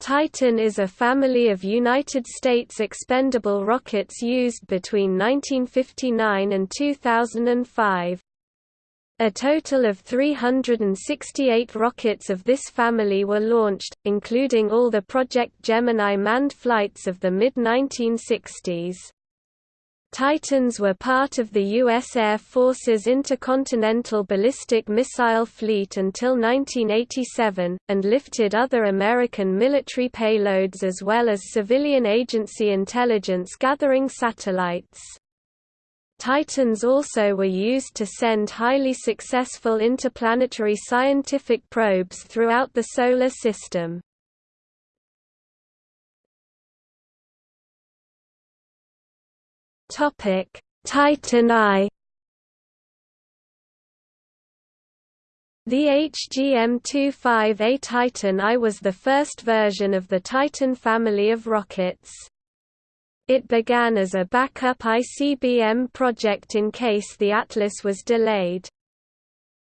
Titan is a family of United States expendable rockets used between 1959 and 2005. A total of 368 rockets of this family were launched, including all the Project Gemini manned flights of the mid-1960s. Titans were part of the U.S. Air Force's Intercontinental Ballistic Missile Fleet until 1987, and lifted other American military payloads as well as civilian agency intelligence gathering satellites. Titans also were used to send highly successful interplanetary scientific probes throughout the Solar System. Titan I The HGM-25A Titan I was the first version of the Titan family of rockets. It began as a backup ICBM project in case the Atlas was delayed.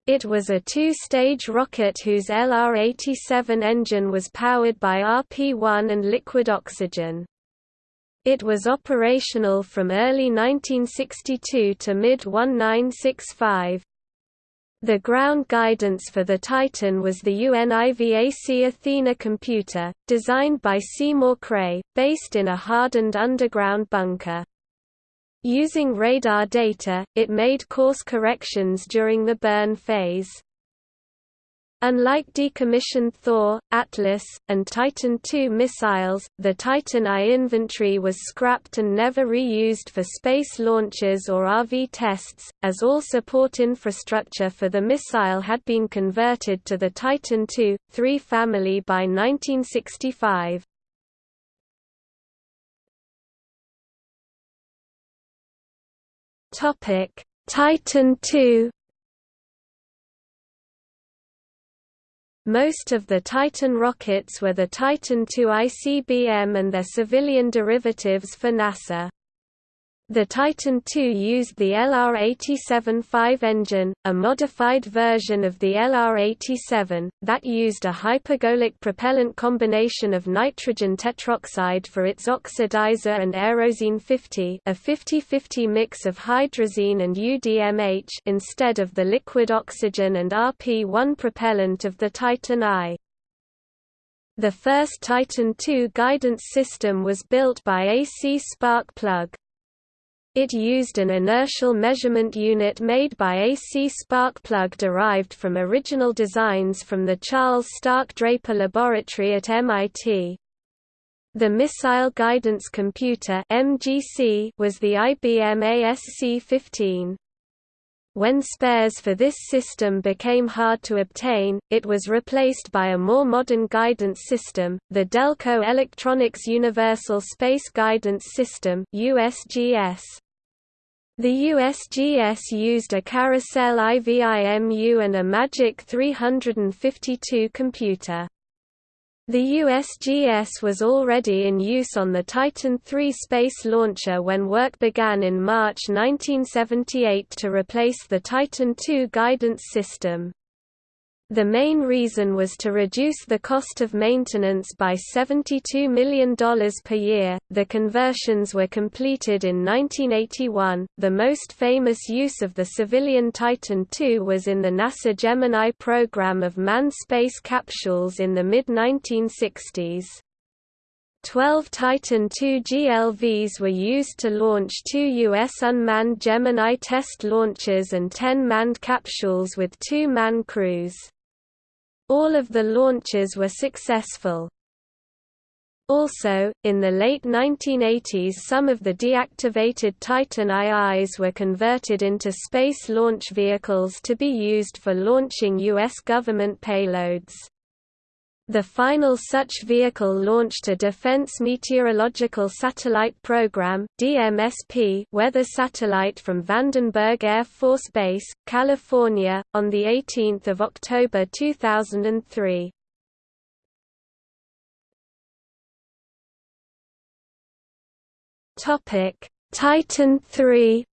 It was a two-stage rocket whose LR-87 engine was powered by RP-1 and liquid oxygen. It was operational from early 1962 to mid-1965. The ground guidance for the Titan was the UNIVAC Athena computer, designed by Seymour Cray, based in a hardened underground bunker. Using radar data, it made course corrections during the burn phase. Unlike decommissioned Thor, Atlas, and Titan II missiles, the Titan I inventory was scrapped and never reused for space launches or RV tests, as all support infrastructure for the missile had been converted to the Titan II, III family by 1965. Titan II Most of the Titan rockets were the Titan II ICBM and their civilian derivatives for NASA. The Titan II used the LR-87-5 engine, a modified version of the LR-87, that used a hypergolic propellant combination of nitrogen tetroxide for its oxidizer and Aerozine 50 a 50-50 mix of hydrazine and UDMH instead of the liquid oxygen and RP-1 propellant of the Titan I. The first Titan II guidance system was built by AC Spark Plug. It used an inertial measurement unit made by AC spark plug derived from original designs from the Charles Stark Draper Laboratory at MIT. The Missile Guidance Computer was the IBM ASC-15. When spares for this system became hard to obtain, it was replaced by a more modern guidance system, the Delco Electronics Universal Space Guidance System USGS. The USGS used a Carousel IVIMU and a Magic 352 computer. The USGS was already in use on the Titan III space launcher when work began in March 1978 to replace the Titan II guidance system. The main reason was to reduce the cost of maintenance by $72 million per year. The conversions were completed in 1981. The most famous use of the civilian Titan II was in the NASA Gemini program of manned space capsules in the mid 1960s. Twelve Titan II GLVs were used to launch two U.S. unmanned Gemini test launches and ten manned capsules with two man crews. All of the launches were successful. Also, in the late 1980s some of the deactivated Titan IIs were converted into space launch vehicles to be used for launching U.S. government payloads. The final such vehicle launched a Defense Meteorological Satellite Program (DMSP) weather satellite from Vandenberg Air Force Base, California, on the 18th of October 2003. Topic: Titan III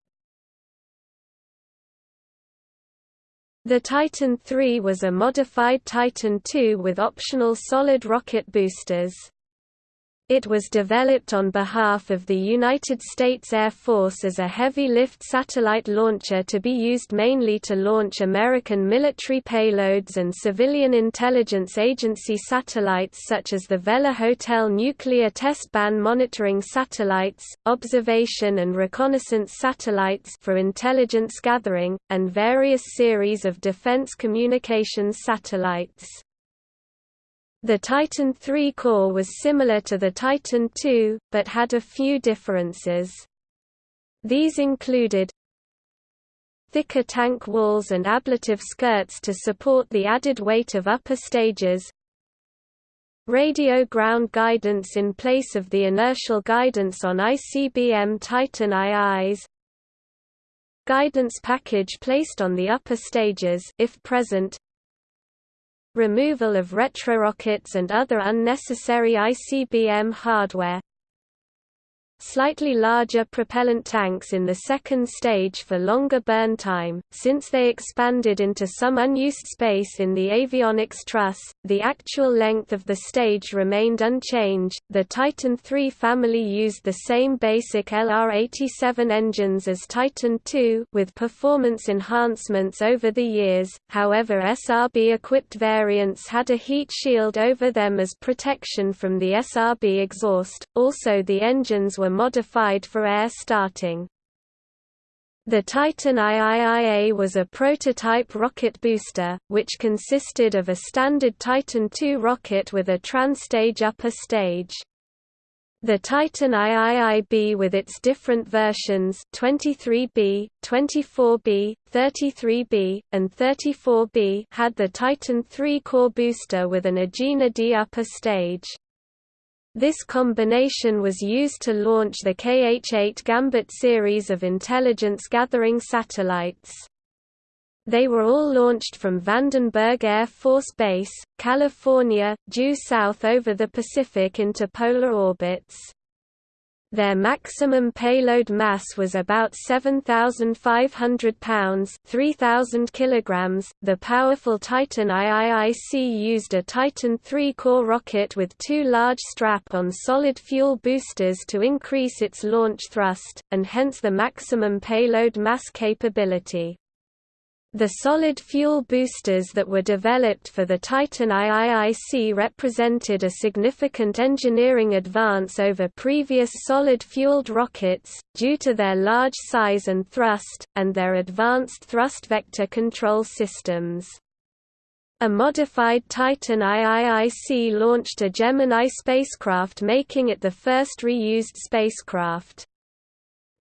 The Titan III was a modified Titan II with optional solid rocket boosters. It was developed on behalf of the United States Air Force as a heavy-lift satellite launcher to be used mainly to launch American military payloads and civilian intelligence agency satellites such as the Vela Hotel nuclear test ban monitoring satellites, observation and reconnaissance satellites for intelligence gathering, and various series of defense communications satellites. The Titan III core was similar to the Titan II, but had a few differences. These included thicker tank walls and ablative skirts to support the added weight of upper stages radio ground guidance in place of the inertial guidance on ICBM Titan IIs guidance package placed on the upper stages if present removal of retrorockets and other unnecessary ICBM hardware slightly larger propellant tanks in the second stage for longer burn time, since they expanded into some unused space in the avionics truss. The actual length of the stage remained unchanged. The Titan III family used the same basic LR87 engines as Titan II, with performance enhancements over the years. However, SRB equipped variants had a heat shield over them as protection from the SRB exhaust. Also, the engines were modified for air starting. The Titan IIIA was a prototype rocket booster, which consisted of a standard Titan II rocket with a transtage upper stage. The Titan IIIB with its different versions 23B, 24B, 33B, and 34B had the Titan III core booster with an Agena D upper stage. This combination was used to launch the KH-8 Gambit series of intelligence-gathering satellites. They were all launched from Vandenberg Air Force Base, California, due south over the Pacific into polar orbits. Their maximum payload mass was about 7,500 pounds (3,000 kilograms). The powerful Titan IIIC used a Titan III core rocket with two large strap-on solid fuel boosters to increase its launch thrust, and hence the maximum payload mass capability. The solid fuel boosters that were developed for the Titan IIIC represented a significant engineering advance over previous solid-fueled rockets, due to their large size and thrust, and their advanced thrust vector control systems. A modified Titan IIIC launched a Gemini spacecraft making it the first reused spacecraft.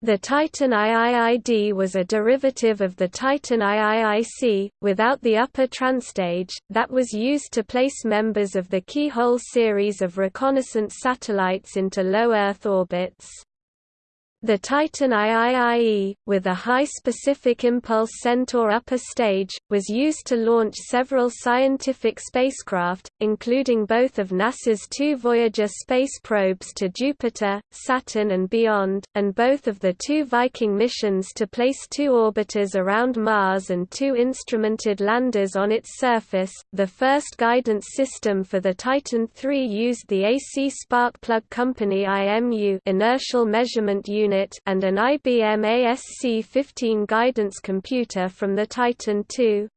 The Titan IIID was a derivative of the Titan IIIC, without the upper transtage, that was used to place members of the Keyhole series of reconnaissance satellites into low Earth orbits. The Titan IIIE, with a high specific impulse Centaur upper stage, was used to launch several scientific spacecraft, including both of NASA's two Voyager space probes to Jupiter, Saturn and beyond, and both of the two Viking missions to place two orbiters around Mars and two instrumented landers on its surface. The first guidance system for the Titan III used the AC Spark Plug Company IMU inertial measurement unit unit and an IBM ASC15 guidance computer from the Titan II.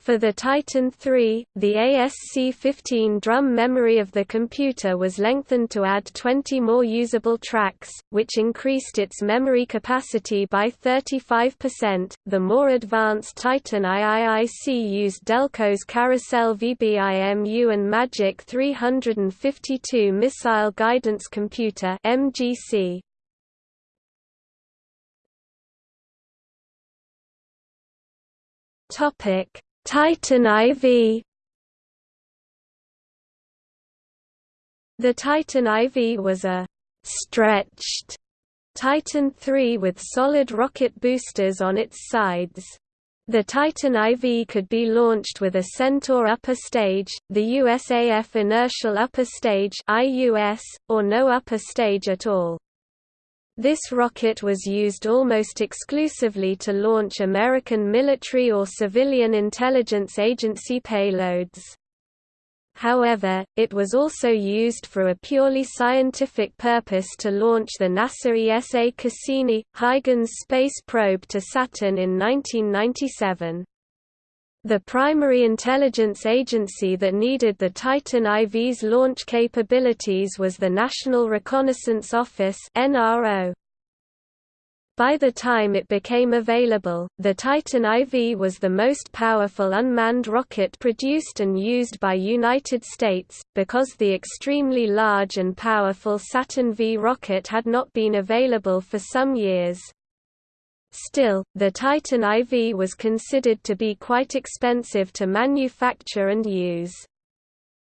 For the Titan III, the ASC15 drum memory of the computer was lengthened to add 20 more usable tracks, which increased its memory capacity by 35%. The more advanced Titan IIIC used Delco's Carousel VBIMU and Magic 352 missile guidance computer (MGC). Topic: Titan IV. The Titan IV was a stretched Titan III with solid rocket boosters on its sides. The Titan IV could be launched with a Centaur upper stage, the USAF inertial upper stage or no upper stage at all. This rocket was used almost exclusively to launch American military or civilian intelligence agency payloads. However, it was also used for a purely scientific purpose to launch the NASA ESA Cassini-Huygens space probe to Saturn in 1997. The primary intelligence agency that needed the Titan IV's launch capabilities was the National Reconnaissance Office NRO. By the time it became available, the Titan IV was the most powerful unmanned rocket produced and used by United States, because the extremely large and powerful Saturn V rocket had not been available for some years. Still, the Titan IV was considered to be quite expensive to manufacture and use.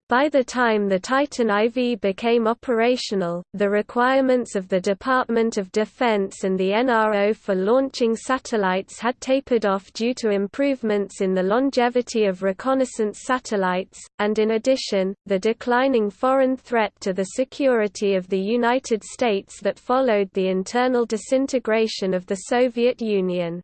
By the time the Titan IV became operational, the requirements of the Department of Defense and the NRO for launching satellites had tapered off due to improvements in the longevity of reconnaissance satellites, and in addition, the declining foreign threat to the security of the United States that followed the internal disintegration of the Soviet Union.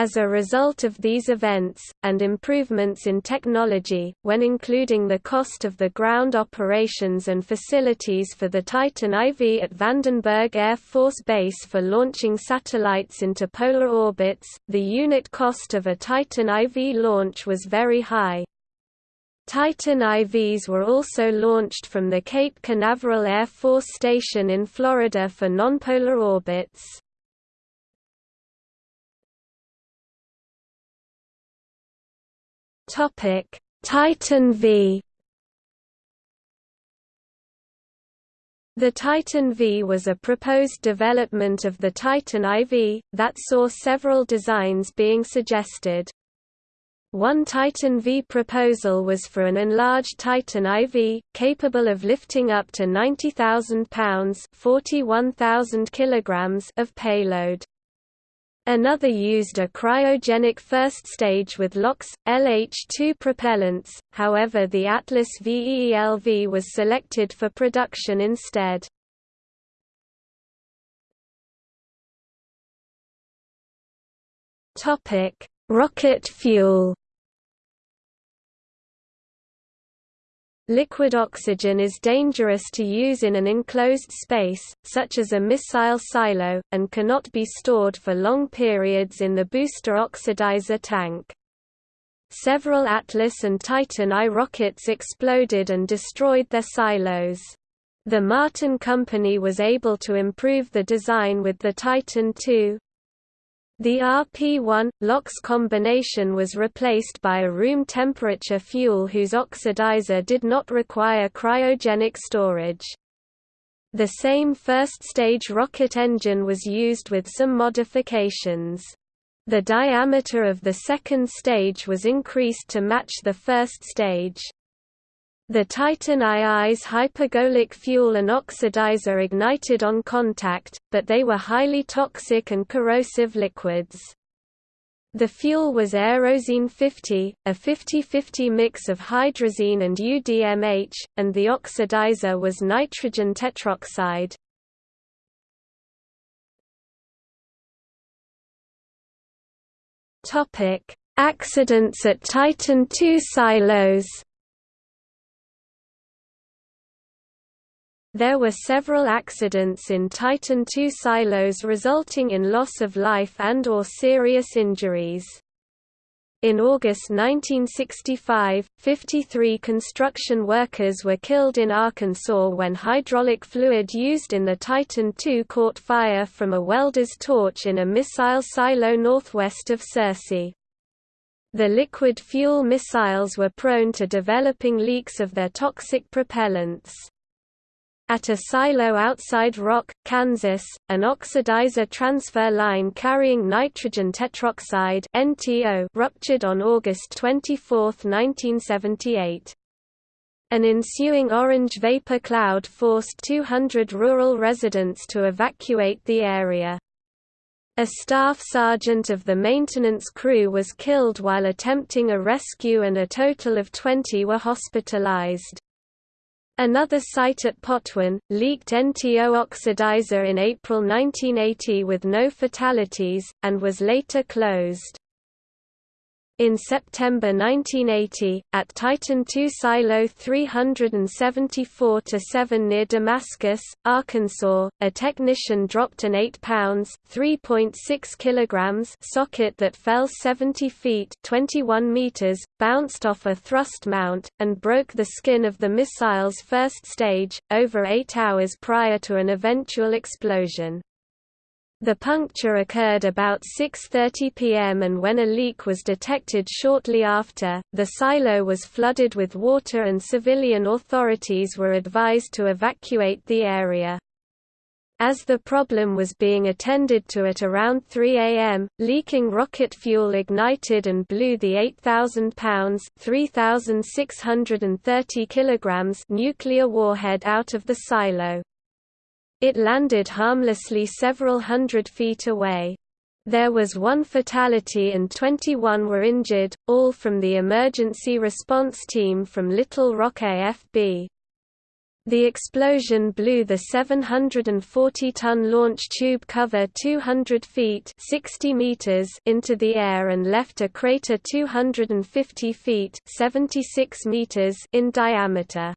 As a result of these events, and improvements in technology, when including the cost of the ground operations and facilities for the Titan IV at Vandenberg Air Force Base for launching satellites into polar orbits, the unit cost of a Titan IV launch was very high. Titan IVs were also launched from the Cape Canaveral Air Force Station in Florida for nonpolar orbits. Topic: Titan V. The Titan V was a proposed development of the Titan IV, that saw several designs being suggested. One Titan V proposal was for an enlarged Titan IV, capable of lifting up to 90,000 pounds of payload. Another used a cryogenic first stage with LOX, LH2 propellants, however the Atlas VEELV was selected for production instead. Rocket fuel Liquid oxygen is dangerous to use in an enclosed space, such as a missile silo, and cannot be stored for long periods in the booster oxidizer tank. Several Atlas and Titan I rockets exploded and destroyed their silos. The Martin Company was able to improve the design with the Titan II, the RP-1 LOX combination was replaced by a room temperature fuel whose oxidizer did not require cryogenic storage. The same first-stage rocket engine was used with some modifications. The diameter of the second stage was increased to match the first stage. The Titan II's hypergolic fuel and oxidizer ignited on contact, but they were highly toxic and corrosive liquids. The fuel was Aerozine 50, a 50-50 mix of hydrazine and UDMH, and the oxidizer was nitrogen tetroxide. Accidents at Titan II silos There were several accidents in Titan II silos resulting in loss of life and or serious injuries. In August 1965, 53 construction workers were killed in Arkansas when hydraulic fluid used in the Titan II caught fire from a welder's torch in a missile silo northwest of Searcy. The liquid fuel missiles were prone to developing leaks of their toxic propellants. At a silo outside Rock, Kansas, an oxidizer transfer line carrying nitrogen tetroxide NTO ruptured on August 24, 1978. An ensuing orange vapor cloud forced 200 rural residents to evacuate the area. A staff sergeant of the maintenance crew was killed while attempting a rescue and a total of 20 were hospitalized. Another site at Potwin, leaked NTO oxidizer in April 1980 with no fatalities, and was later closed. In September 1980, at Titan II Silo 374-7 near Damascus, Arkansas, a technician dropped an 8 pounds (3.6 kilograms) socket that fell 70 feet (21 meters), bounced off a thrust mount, and broke the skin of the missile's first stage, over eight hours prior to an eventual explosion. The puncture occurred about 6.30 pm and when a leak was detected shortly after, the silo was flooded with water and civilian authorities were advised to evacuate the area. As the problem was being attended to at around 3 am, leaking rocket fuel ignited and blew the 8,000 pounds (3,630 kilograms) nuclear warhead out of the silo. It landed harmlessly several hundred feet away. There was one fatality and 21 were injured, all from the emergency response team from Little Rock AFB. The explosion blew the 740-ton launch tube cover 200 feet 60 meters into the air and left a crater 250 feet 76 meters in diameter.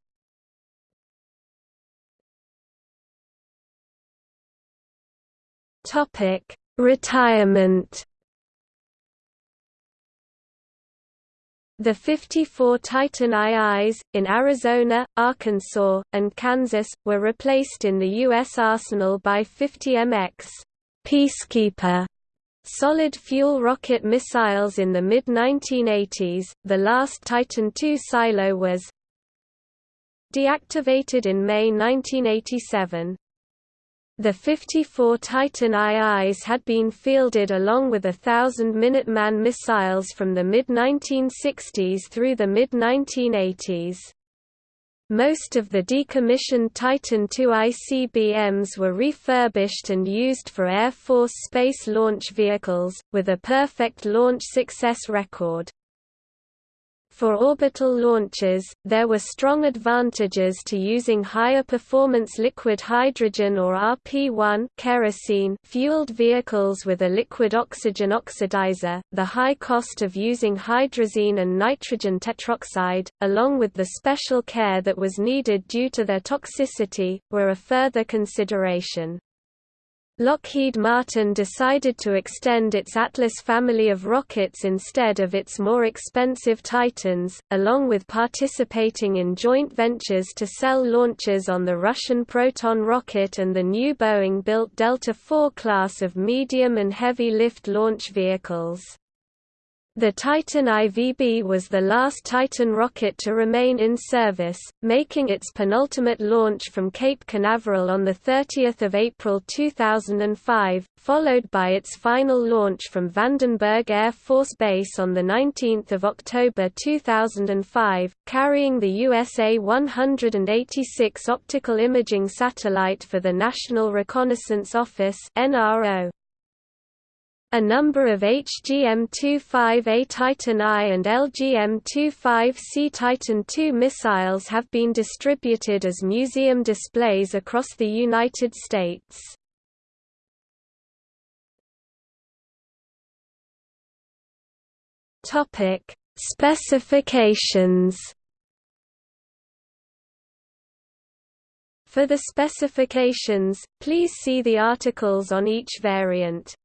Topic: Retirement. The 54 Titan IIs, in Arizona, Arkansas, and Kansas, were replaced in the U.S. arsenal by 50 MX Peacekeeper solid fuel rocket missiles in the mid-1980s. The last Titan II silo was deactivated in May 1987. The 54 Titan IIs had been fielded along with a thousand Minuteman missiles from the mid-1960s through the mid-1980s. Most of the decommissioned Titan II ICBMs were refurbished and used for Air Force space launch vehicles, with a perfect launch success record. For orbital launches, there were strong advantages to using higher performance liquid hydrogen or RP-1 kerosene fueled vehicles with a liquid oxygen oxidizer, the high cost of using hydrazine and nitrogen tetroxide, along with the special care that was needed due to their toxicity, were a further consideration. Lockheed Martin decided to extend its Atlas family of rockets instead of its more expensive Titans, along with participating in joint ventures to sell launches on the Russian Proton rocket and the new Boeing-built Delta IV class of medium and heavy lift launch vehicles. The Titan IVB was the last Titan rocket to remain in service, making its penultimate launch from Cape Canaveral on 30 April 2005, followed by its final launch from Vandenberg Air Force Base on 19 October 2005, carrying the USA 186 optical imaging satellite for the National Reconnaissance Office NRO. A number of HGM-25A Titan I and LGM-25C Titan II missiles have been distributed as museum displays across the United States. Specifications. For the specifications, please see the articles on each variant.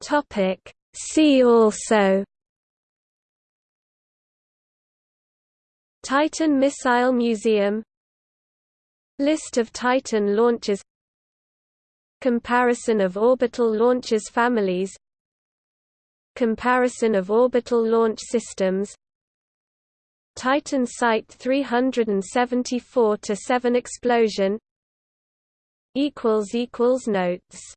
Topic. See also. Titan Missile Museum. List of Titan launches. Comparison of orbital launches families. Comparison of orbital launch systems. Titan Site 374-7 explosion. Notes